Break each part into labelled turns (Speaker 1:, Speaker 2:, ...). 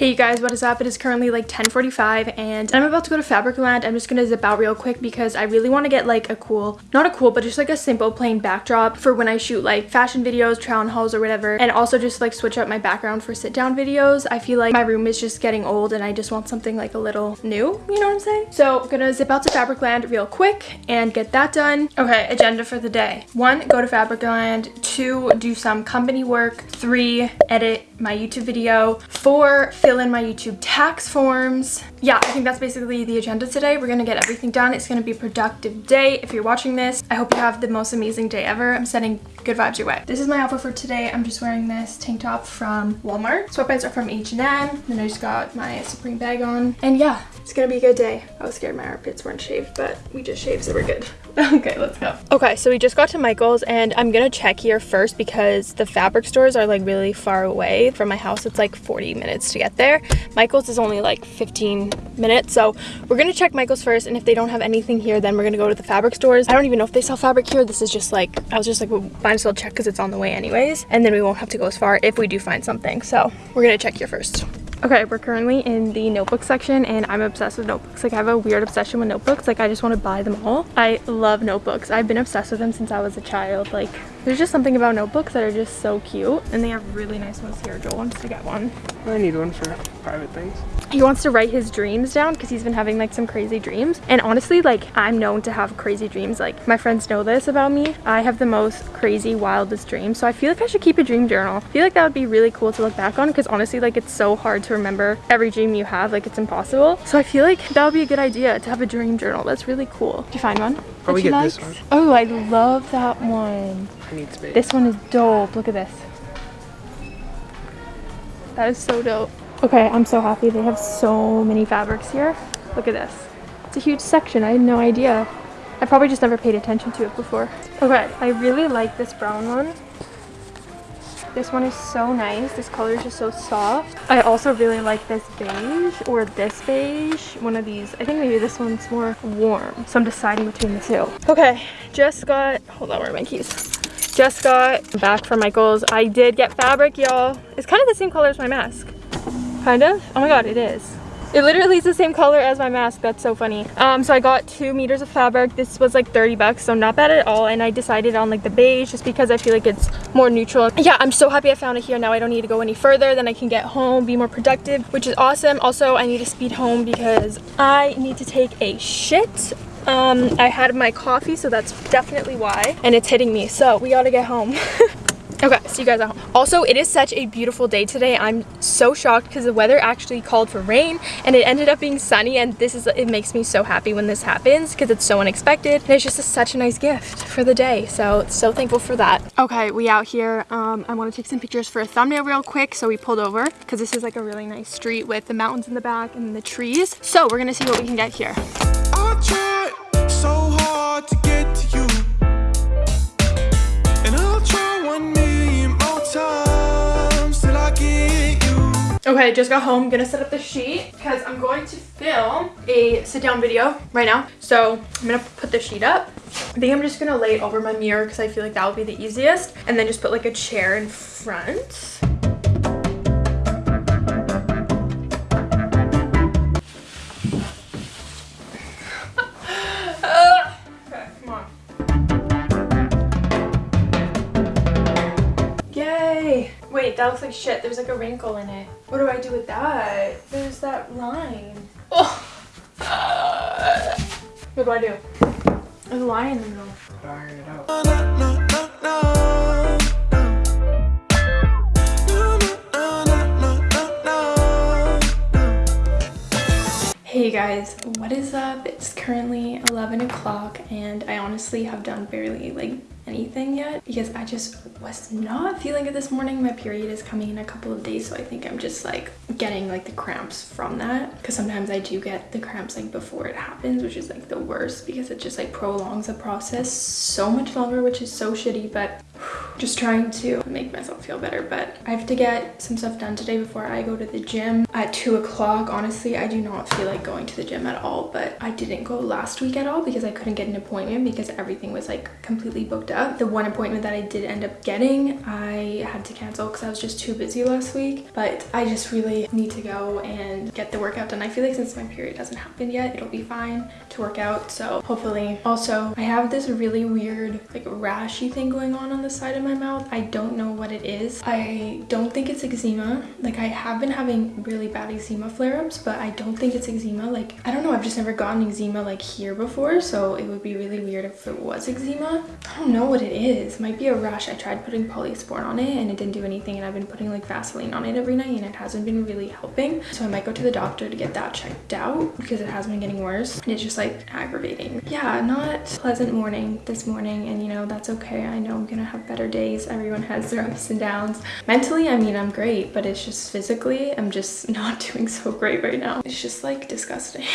Speaker 1: Hey you guys, what is up? It is currently like 10.45 and I'm about to go to Fabricland. I'm just gonna zip out real quick because I really want to get like a cool, not a cool, but just like a simple plain backdrop for when I shoot like fashion videos, trial and hauls or whatever. And also just like switch up my background for sit down videos. I feel like my room is just getting old and I just want something like a little new, you know what I'm saying? So I'm gonna zip out to Fabricland real quick and get that done. Okay, agenda for the day. One, go to Fabricland. Two, do some company work. Three, edit my YouTube video. Four, fill in my YouTube tax forms. Yeah, I think that's basically the agenda today. We're gonna get everything done. It's gonna be a productive day. If you're watching this, I hope you have the most amazing day ever. I'm sending good vibes your way. This is my outfit for today. I'm just wearing this tank top from Walmart. Sweatpants are from H&M. Then I just got my Supreme bag on. And yeah, it's gonna be a good day. I was scared my armpits weren't shaved, but we just shaved, so we're good. okay, let's go. Okay, so we just got to Michael's and I'm gonna check here first because the fabric stores are like really far away from my house. It's like 40 minutes to get there. Michael's is only like 15 minutes. So we're gonna check Michael's first and if they don't have anything here, then we're gonna go to the fabric stores. I don't even know if they sell fabric here. This is just like, I was just like, well, might as well check because it's on the way anyways. And then we won't have to go as far if we do find something. So we're gonna check here first. Okay, we're currently in the notebook section and I'm obsessed with notebooks. Like I have a weird obsession with notebooks. Like I just want to buy them all. I love notebooks. I've been obsessed with them since I was a child. Like there's just something about notebooks that are just so cute. And they have really nice ones here. Joel wants to get one.
Speaker 2: I need one for private things.
Speaker 1: He wants to write his dreams down because he's been having like some crazy dreams. And honestly, like I'm known to have crazy dreams. Like my friends know this about me. I have the most crazy, wildest dreams. So I feel like I should keep a dream journal. I feel like that would be really cool to look back on because honestly, like it's so hard to remember every dream you have. Like it's impossible. So I feel like that would be a good idea to have a dream journal. That's really cool. Did you find one?
Speaker 2: Probably get this one.
Speaker 1: Oh, I love that one.
Speaker 2: I need space.
Speaker 1: This one is dope. Look at this. That is so dope. Okay, I'm so happy. They have so many fabrics here. Look at this. It's a huge section. I had no idea. I probably just never paid attention to it before. Okay, I really like this brown one. This one is so nice. This color is just so soft. I also really like this beige or this beige. One of these. I think maybe this one's more warm. So I'm deciding between the two. Okay, just got, hold on, where are my keys? Just got back from Michael's. I did get fabric, y'all. It's kind of the same color as my mask. Kind of? Oh my god, it is. It literally is the same color as my mask. That's so funny. Um, so I got two meters of fabric. This was like 30 bucks, so not bad at all. And I decided on like the beige just because I feel like it's more neutral. Yeah, I'm so happy I found it here. Now I don't need to go any further. Then I can get home, be more productive, which is awesome. Also, I need to speed home because I need to take a shit. Um, I had my coffee, so that's definitely why. And it's hitting me, so we gotta get home. Okay, see you guys at home. Also, it is such a beautiful day today. I'm so shocked because the weather actually called for rain and it ended up being sunny and this is, it makes me so happy when this happens because it's so unexpected. And it's just a, such a nice gift for the day. So, so thankful for that. Okay, we out here. Um, I want to take some pictures for a thumbnail real quick. So we pulled over because this is like a really nice street with the mountains in the back and the trees. So we're going to see what we can get here. Okay, just got home. Gonna set up the sheet because I'm going to film a sit down video right now. So I'm gonna put the sheet up. I think I'm just gonna lay it over my mirror because I feel like that would be the easiest. And then just put like a chair in front. Looks like shit. There's like a wrinkle in it. What do I do with that? There's that line. Oh. what do I do? There's a line in the middle. Iron it out. Hey guys, what is up? It's currently 11 o'clock and I honestly have done barely like anything yet because I just was not feeling it this morning. My period is coming in a couple of days so I think I'm just like getting like the cramps from that because sometimes I do get the cramps like before it happens which is like the worst because it just like prolongs the process so much longer which is so shitty but just trying to make myself feel better. But I have to get some stuff done today before I go to the gym at two o'clock. Honestly, I do not feel like going to the gym at all, but I didn't go last week at all because I couldn't get an appointment because everything was like completely booked up. The one appointment that I did end up getting, I had to cancel because I was just too busy last week. But I just really need to go and get the workout done. I feel like since my period hasn't happened yet, it'll be fine to work out. So hopefully. Also, I have this really weird like rashy thing going on on the side of my mouth. I don't know what it is. I don't think it's eczema. Like I have been having really bad eczema flare-ups, but I don't think it's eczema. Like, I don't know. I've just never gotten eczema like here before. So it would be really weird if it was eczema. I don't know what it is. It might be a rash. I tried putting polysporin on it and it didn't do anything. And I've been putting like Vaseline on it every night and it hasn't been really helping. So I might go to the doctor to get that checked out because it has been getting worse. And it's just like aggravating. Yeah, not pleasant morning this morning. And you know, that's okay. I know I'm gonna have better days. Everyone has their ups and downs. Mentally, I mean, I'm great, but it's just physically, I'm just not doing so great right now. It's just like disgusting.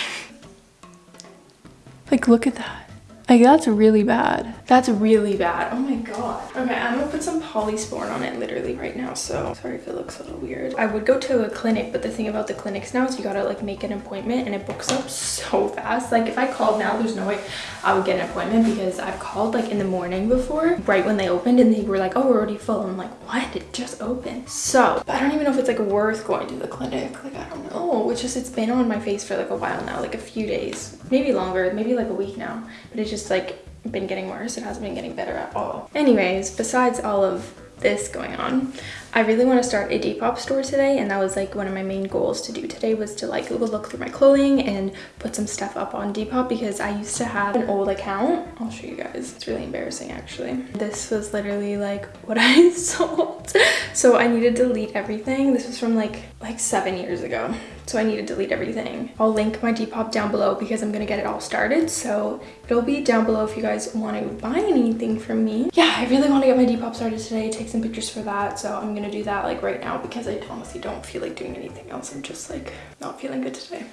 Speaker 1: like, look at that. Like that's really bad. That's really bad. Oh my god. Okay, I'm gonna put some polysporin on it literally right now. So sorry if it looks a little weird. I would go to a clinic, but the thing about the clinics now is you gotta like make an appointment and it books up so fast. Like if I called now, there's no way I would get an appointment because I've called like in the morning before, right when they opened and they were like, oh, we're already full. I'm like, what? It just opened. So I don't even know if it's like worth going to the clinic. Like, I don't know. It's just, it's been on my face for like a while now, like a few days, maybe longer, maybe like a week now. But it's just like been getting worse. It hasn't been getting better at all. Anyways, besides all of this going on, I really want to start a Depop store today and that was like one of my main goals to do today was to like look through my clothing and put some stuff up on Depop because I used to have an old account. I'll show you guys. It's really embarrassing actually. This was literally like what I sold. So I need to delete everything. This was from like like seven years ago. So I need to delete everything. I'll link my Depop down below because I'm gonna get it all started. So it'll be down below if you guys want to buy anything from me. Yeah, I really want to get my Depop started today, take some pictures for that. So I'm gonna do that like right now because I honestly don't feel like doing anything else. I'm just like not feeling good today.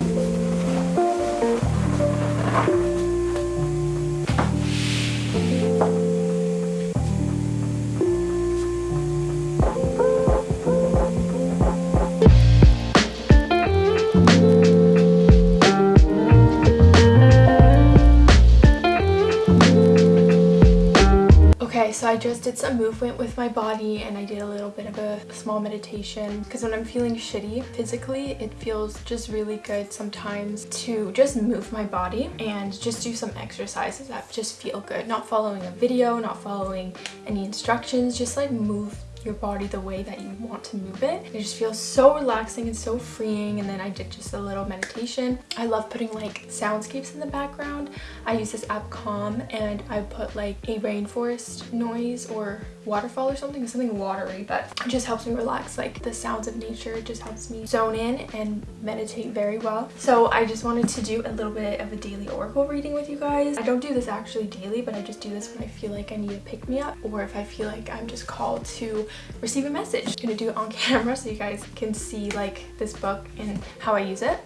Speaker 1: I just did some movement with my body and I did a little bit of a small meditation because when I'm feeling shitty physically, it feels just really good sometimes to just move my body and just do some exercises that just feel good. Not following a video, not following any instructions, just like move your body the way that you want to move it. It just feels so relaxing and so freeing and then I did just a little meditation. I love putting like soundscapes in the background. I use this app Calm and I put like a rainforest noise or waterfall or something, something watery that just helps me relax. Like the sounds of nature just helps me zone in and meditate very well. So I just wanted to do a little bit of a daily oracle reading with you guys. I don't do this actually daily, but I just do this when I feel like I need to pick me up or if I feel like I'm just called to receive a message. I'm gonna do it on camera so you guys can see like this book and how I use it.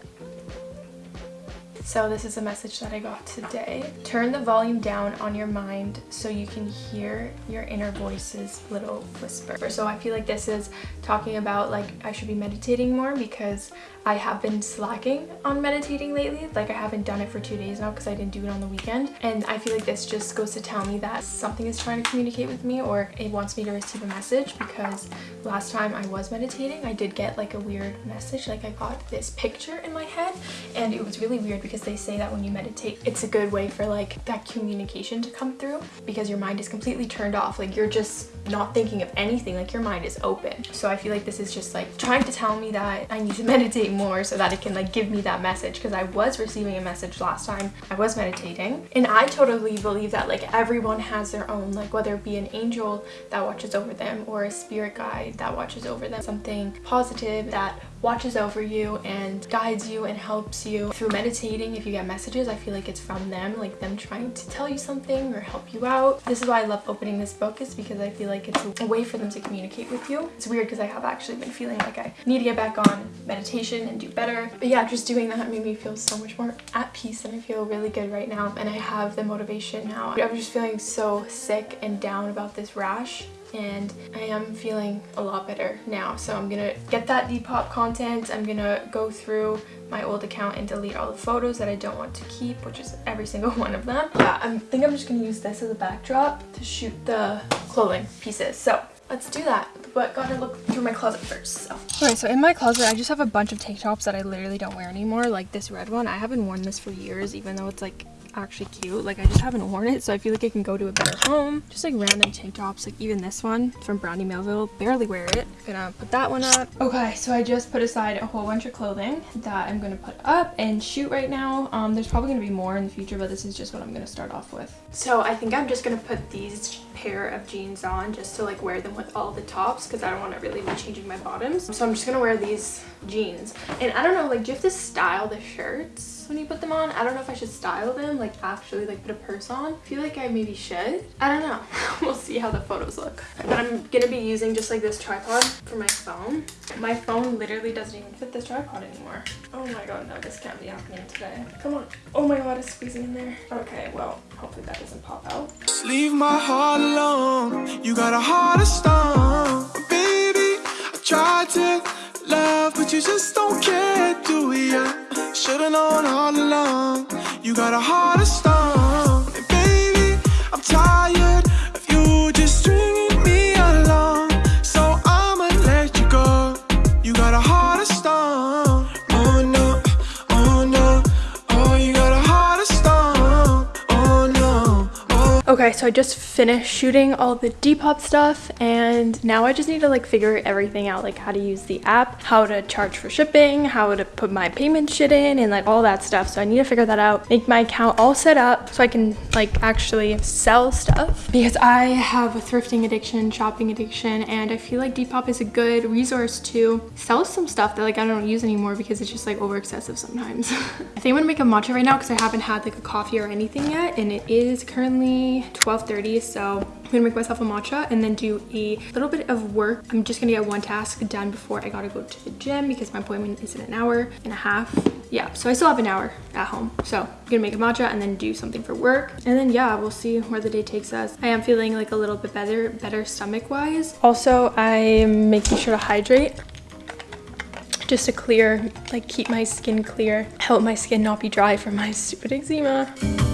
Speaker 1: So this is a message that I got today. Turn the volume down on your mind so you can hear your inner voice's little whisper. So I feel like this is talking about like I should be meditating more because I have been slacking on meditating lately. Like I haven't done it for two days now because I didn't do it on the weekend. And I feel like this just goes to tell me that something is trying to communicate with me or it wants me to receive a message because last time I was meditating, I did get like a weird message. Like I got this picture in my head and it was really weird because they say that when you meditate, it's a good way for like that communication to come through because your mind is completely turned off. Like you're just not thinking of anything. Like your mind is open. So I feel like this is just like trying to tell me that I need to meditate more so that it can like give me that message because I was receiving a message last time I was meditating and I totally believe that like everyone has their own like whether it be an angel that watches over them or a spirit guide that watches over them something positive that watches over you and guides you and helps you through meditating reading, if you get messages, I feel like it's from them, like them trying to tell you something or help you out. This is why I love opening this book is because I feel like it's a way for them to communicate with you. It's weird because I have actually been feeling like I need to get back on meditation and do better. But yeah, just doing that made me feel so much more at peace and I feel really good right now. And I have the motivation now. I'm just feeling so sick and down about this rash and I am feeling a lot better now. So I'm gonna get that Depop content. I'm gonna go through my old account and delete all the photos that I don't want to keep, which is every single one of them. Yeah, I think I'm just gonna use this as a backdrop to shoot the clothing pieces. So let's do that but gotta look through my closet first so all right so in my closet i just have a bunch of tank tops that i literally don't wear anymore like this red one i haven't worn this for years even though it's like actually cute. Like I just haven't worn it so I feel like it can go to a better home. Just like random tank tops like even this one from Brandy Melville. Barely wear it. Gonna put that one up. Okay so I just put aside a whole bunch of clothing that I'm gonna put up and shoot right now. Um, there's probably gonna be more in the future but this is just what I'm gonna start off with. So I think I'm just gonna put these pair of jeans on just to like wear them with all the tops because I don't want to really be changing my bottoms. So I'm just gonna wear these jeans. And I don't know like do you have to style the shirts? When you put them on. I don't know if I should style them, like actually like put a purse on. I feel like I maybe should. I don't know. we'll see how the photos look. But I'm gonna be using just like this tripod for my phone. My phone literally doesn't even fit this tripod anymore. Oh my god, no, this can't be happening today. Come on. Oh my god, it's squeezing in there. Okay, well, hopefully that doesn't pop out. Leave my heart alone. You got a heart of stone. Baby, I tried to love, but you just don't care, do you? Should've known all along You got a heart of stone And baby, I'm tired so I just finished shooting all the Depop stuff and now I just need to like figure everything out like how to use the app, how to charge for shipping, how to put my payment shit in and like all that stuff. So I need to figure that out, make my account all set up so I can like actually sell stuff because I have a thrifting addiction, shopping addiction and I feel like Depop is a good resource to sell some stuff that like I don't use anymore because it's just like over excessive sometimes. I think I'm gonna make a matcha right now because I haven't had like a coffee or anything yet and it is currently 12.30 so I'm gonna make myself a matcha and then do a little bit of work. I'm just gonna get one task done before I gotta go to the gym because my appointment is in an hour and a half. Yeah, so I still have an hour at home. So I'm gonna make a matcha and then do something for work. And then yeah, we'll see where the day takes us. I am feeling like a little bit better, better stomach wise. Also, I'm making sure to hydrate just to clear, like keep my skin clear, help my skin not be dry from my stupid eczema.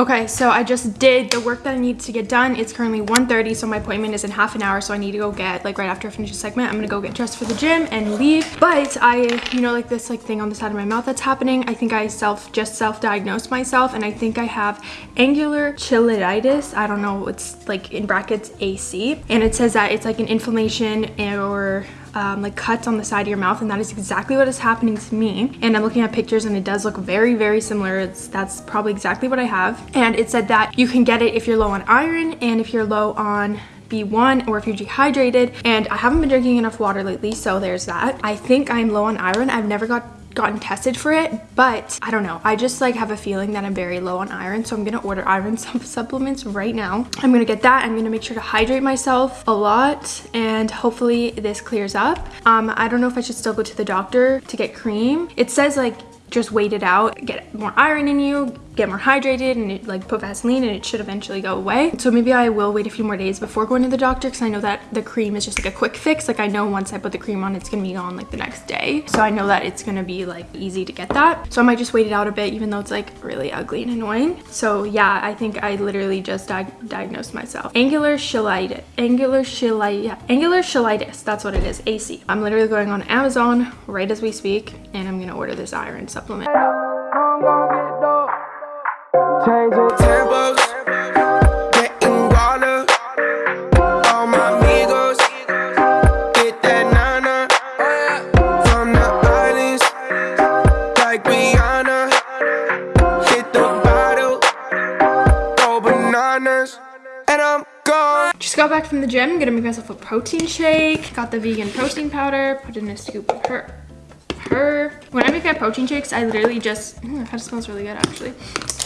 Speaker 1: Okay, so I just did the work that I need to get done. It's currently 1.30, so my appointment is in half an hour, so I need to go get, like right after I finish the segment, I'm gonna go get dressed for the gym and leave. But I, you know, like this like thing on the side of my mouth that's happening, I think I self, just self-diagnosed myself, and I think I have angular cheilitis. I don't know, it's like in brackets AC, and it says that it's like an inflammation or um, like cuts on the side of your mouth and that is exactly what is happening to me. And I'm looking at pictures and it does look very very similar. It's that's probably exactly what I have. And it said that you can get it if you're low on iron and if you're low on B1 or if you're dehydrated. And I haven't been drinking enough water lately so there's that. I think I'm low on iron. I've never got gotten tested for it but i don't know. I just like have a feeling that i'm very low on iron so i'm gonna order iron supplements right now. I'm gonna get that. I'm gonna make sure to hydrate myself a lot and hopefully this clears up. Um i don't know if i should still go to the doctor to get cream. It says like just wait it out get more iron in you get more hydrated and it, like put Vaseline and it should eventually go away. So maybe I will wait a few more days before going to the doctor because I know that the cream is just like a quick fix. Like I know once I put the cream on, it's gonna be gone like the next day. So I know that it's gonna be like easy to get that. So I might just wait it out a bit even though it's like really ugly and annoying. So yeah, I think I literally just di diagnosed myself. Angular cheilitis, angular cheilitis, angular cheilitis, that's what it is, AC. I'm literally going on Amazon right as we speak and I'm gonna order this iron supplement. Changing tempos, getting water. All my amigos, get that nana. From the islands, like Rihanna. Hit the bottle, go bananas, and I'm gone. Just got back from the gym, gonna make myself a protein shake. Got the vegan protein powder, put in a scoop of her her. When I make my protein shakes, I literally just, mm, it kind of smells really good actually.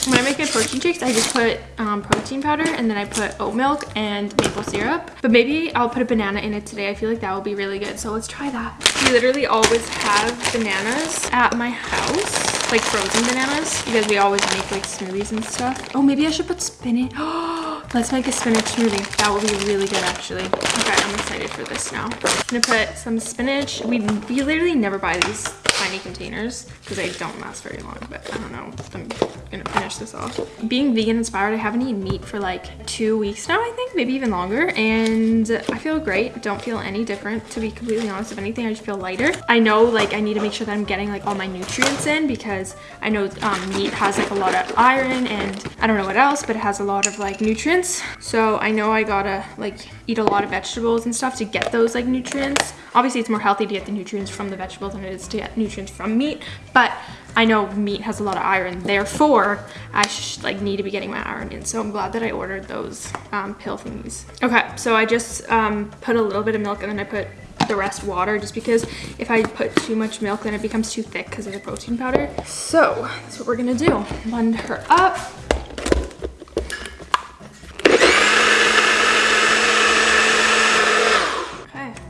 Speaker 1: When I make my protein shakes, I just put um, protein powder and then I put oat milk and maple syrup. But maybe I'll put a banana in it today. I feel like that will be really good. So let's try that. We literally always have bananas at my house, like frozen bananas, because we always make like smoothies and stuff. Oh, maybe I should put spinach. Let's make a spinach smoothie. That will be really good actually. Okay, I'm excited for this now. I'm gonna put some spinach. We, we literally never buy these tiny containers because they don't last very long, but I don't know. I'm gonna finish this off. Being vegan inspired, I haven't eaten meat for like two weeks now, I think, maybe even longer. And I feel great. Don't feel any different, to be completely honest. If anything, I just feel lighter. I know like I need to make sure that I'm getting like all my nutrients in because I know um, meat has like a lot of iron and I don't know what else, but it has a lot of like nutrients. So I know I gotta like eat a lot of vegetables and stuff to get those like nutrients. Obviously, it's more healthy to get the nutrients from the vegetables than it is to get nutrients from meat, but I know meat has a lot of iron, therefore I like need to be getting my iron in. So I'm glad that I ordered those um, pill thingies. Okay, so I just um, put a little bit of milk and then I put the rest water just because if I put too much milk then it becomes too thick because of the protein powder. So that's what we're gonna do. Blend her up.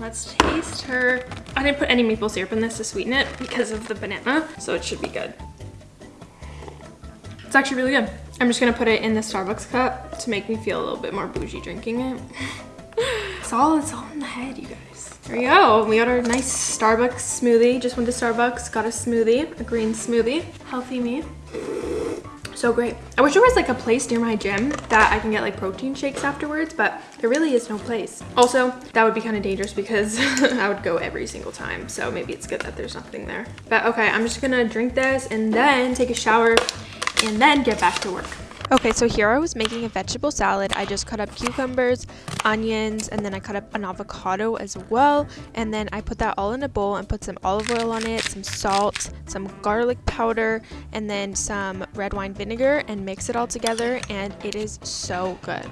Speaker 1: let's taste her. I didn't put any maple syrup in this to sweeten it because of the banana, so it should be good. It's actually really good. I'm just gonna put it in the Starbucks cup to make me feel a little bit more bougie drinking it. it's all, it's all in the head, you guys. There we go. We got our nice Starbucks smoothie. Just went to Starbucks, got a smoothie, a green smoothie. Healthy me so great. I wish there was like a place near my gym that I can get like protein shakes afterwards, but there really is no place. Also, that would be kind of dangerous because I would go every single time. So maybe it's good that there's nothing there. But okay, I'm just gonna drink this and then take a shower and then get back to work. Okay, so here I was making a vegetable salad. I just cut up cucumbers, onions, and then I cut up an avocado as well. And then I put that all in a bowl and put some olive oil on it, some salt, some garlic powder, and then some red wine vinegar and mix it all together. And it is so good.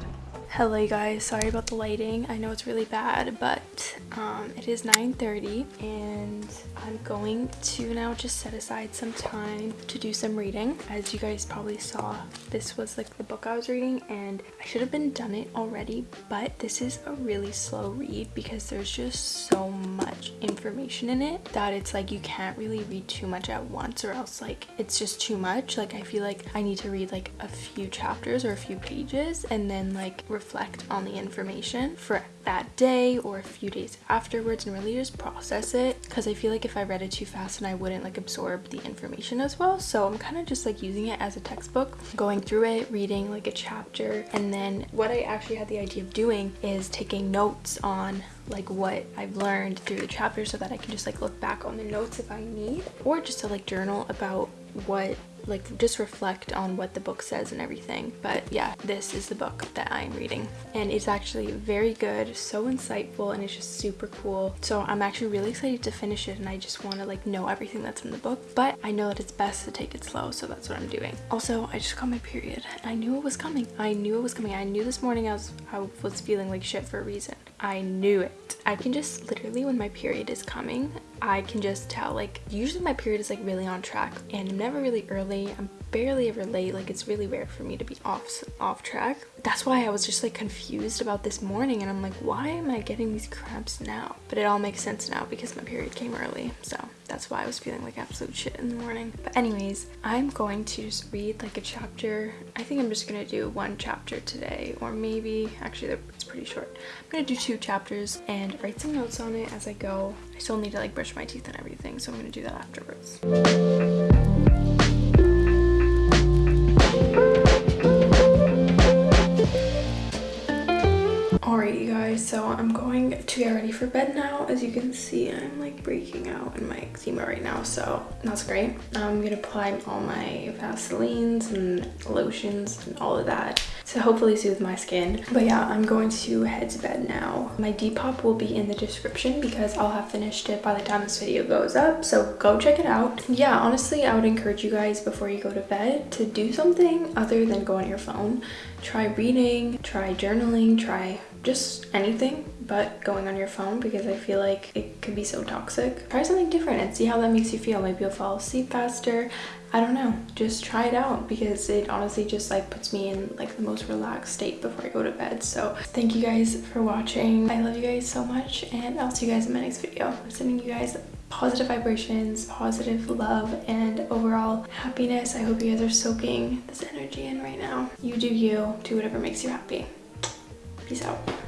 Speaker 1: Hello guys, sorry about the lighting. I know it's really bad, but um, it is 9.30 and I'm going to now just set aside some time to do some reading. As you guys probably saw, this was like the book I was reading and I should have been done it already, but this is a really slow read because there's just so much information in it that it's like you can't really read too much at once or else like it's just too much. Like I feel like I need to read like a few chapters or a few pages and then like reflect on the information for that day or a few days afterwards and really just process it. Because I feel like if I read it too fast and I wouldn't like absorb the information as well. So I'm kind of just like using it as a textbook going through it reading like a chapter. And then what I actually had the idea of doing is taking notes on like what I've learned through the chapter so that I can just like look back on the notes if I need or just to like journal about what like just reflect on what the book says and everything. But yeah this is the book that i'm reading. And it's actually very good so insightful and it's just super cool. So i'm actually really excited to finish it and i just want to like know everything that's in the book. But i know that it's best to take it slow so that's what i'm doing. Also i just got my period. And i knew it was coming. I knew it was coming. I knew this morning i was i was feeling like shit for a reason i knew it. I can just literally when my period is coming I can just tell like usually my period is like really on track and I'm never really early. I'm barely ever late like it's really rare for me to be off off track. That's why I was just like confused about this morning and I'm like why am I getting these cramps now? But it all makes sense now because my period came early so that's why I was feeling like absolute shit in the morning. But anyways I'm going to just read like a chapter. I think I'm just gonna do one chapter today or maybe actually it's pretty short. I'm gonna do two chapters and write some notes on it as I go. I still need to like brush my teeth and everything so I'm gonna do that afterwards You guys, so I'm going to get ready for bed now. As you can see, I'm like breaking out in my eczema right now, so that's great. I'm gonna apply all my Vaselines and lotions and all of that to hopefully soothe my skin. But yeah, I'm going to head to bed now. My Depop will be in the description because I'll have finished it by the time this video goes up, so go check it out. Yeah, honestly, I would encourage you guys before you go to bed to do something other than go on your phone. Try reading, try journaling, try just anything but going on your phone because I feel like it can be so toxic. Try something different and see how that makes you feel. Maybe you'll fall asleep faster. I don't know. Just try it out because it honestly just like puts me in like the most relaxed state before I go to bed. So thank you guys for watching. I love you guys so much and I'll see you guys in my next video. I'm sending you guys positive vibrations, positive love, and overall happiness. I hope you guys are soaking this energy in right now. You do you. Do whatever makes you happy. Peace out.